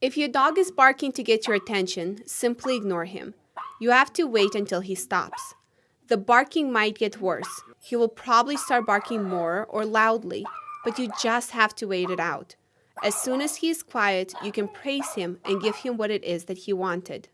If your dog is barking to get your attention, simply ignore him. You have to wait until he stops. The barking might get worse. He will probably start barking more or loudly, but you just have to wait it out. As soon as he is quiet, you can praise him and give him what it is that he wanted.